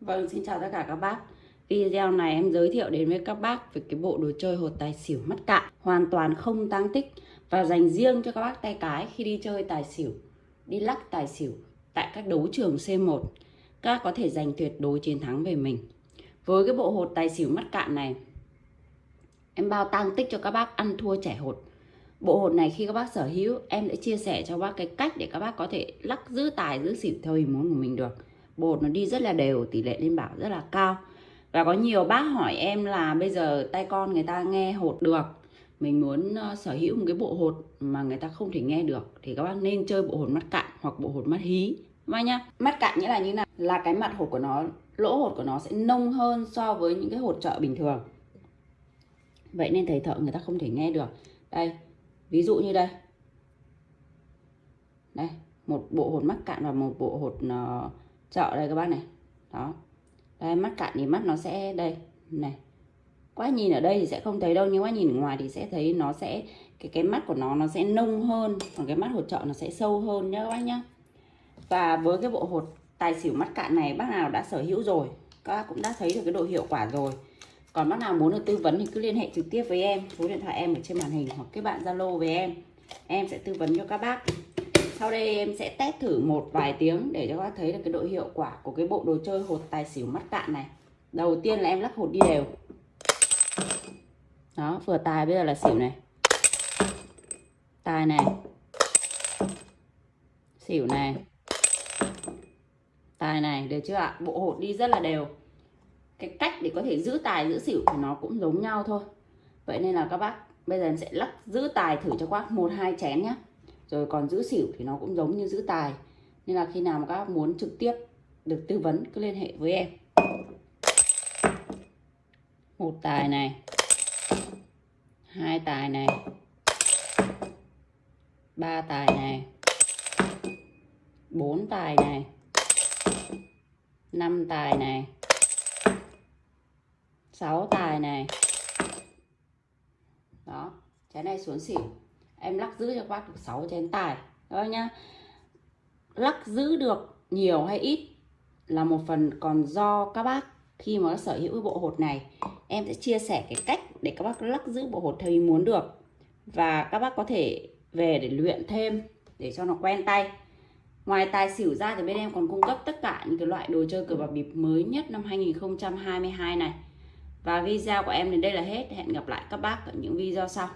Vâng, xin chào tất cả các bác. Video này em giới thiệu đến với các bác về cái bộ đồ chơi hột tài xỉu mắt cạn hoàn toàn không tăng tích và dành riêng cho các bác tay cái khi đi chơi tài xỉu, đi lắc tài xỉu tại các đấu trường C1. Các có thể giành tuyệt đối chiến thắng về mình. Với cái bộ hột tài xỉu mắt cạn này, em bao tăng tích cho các bác ăn thua trẻ hột. Bộ hột này khi các bác sở hữu, em sẽ chia sẻ cho các bác cái cách để các bác có thể lắc giữ tài giữ xỉu theo ý muốn của mình được bột nó đi rất là đều tỷ lệ lên bảo rất là cao. Và có nhiều bác hỏi em là bây giờ tay con người ta nghe hột được mình muốn ờ, sở hữu một cái bộ hột mà người ta không thể nghe được thì các bác nên chơi bộ hột mắt cạn hoặc bộ hột mắt hí. Mai nhá mắt cạn nghĩa là như nào? Là cái mặt hột của nó lỗ hột của nó sẽ nông hơn so với những cái hột chợ bình thường. Vậy nên thầy thợ người ta không thể nghe được. Đây ví dụ như đây. Đây một bộ hột mắt cạn và một bộ hột uh, chợ đây các bác này. Đó. Đây, mắt cạn thì mắt nó sẽ đây, này. Quá nhìn ở đây thì sẽ không thấy đâu, nhưng quá nhìn ngoài thì sẽ thấy nó sẽ, cái cái mắt của nó nó sẽ nông hơn, còn cái mắt hột trợ nó sẽ sâu hơn nhá các bác nhá. Và với cái bộ hột tài xỉu mắt cạn này, bác nào đã sở hữu rồi, các bác cũng đã thấy được cái độ hiệu quả rồi. Còn bác nào muốn được tư vấn thì cứ liên hệ trực tiếp với em, số điện thoại em ở trên màn hình hoặc kết bạn zalo với em. Em sẽ tư vấn cho các bác sau đây em sẽ test thử một vài tiếng để cho các bác thấy được cái độ hiệu quả của cái bộ đồ chơi hột tài xỉu mắt cạn này. Đầu tiên là em lắc hột đi đều. Đó, vừa tài bây giờ là xỉu này. Tài này. Xỉu này. Tài này, được chưa ạ? Bộ hột đi rất là đều. Cái cách để có thể giữ tài, giữ xỉu thì nó cũng giống nhau thôi. Vậy nên là các bác, bây giờ em sẽ lắc giữ tài thử cho các bác một, hai chén nhé rồi còn giữ xỉu thì nó cũng giống như giữ tài. Nên là khi nào mà các bác muốn trực tiếp được tư vấn, cứ liên hệ với em. Một tài này. Hai tài này. Ba tài này. Bốn tài này. Năm tài này. Sáu tài này. Đó, trái này xuống xỉu em lắc giữ cho các bác được 6 chén tài. Đó nhá. Lắc giữ được nhiều hay ít là một phần còn do các bác khi mà sở hữu bộ hột này. Em sẽ chia sẻ cái cách để các bác lắc giữ bộ hột theo ý muốn được. Và các bác có thể về để luyện thêm để cho nó quen tay. Ngoài tài xỉu ra thì bên em còn cung cấp tất cả những cái loại đồ chơi cờ bạc bịp mới nhất năm 2022 này. Và video của em đến đây là hết. Hẹn gặp lại các bác ở những video sau.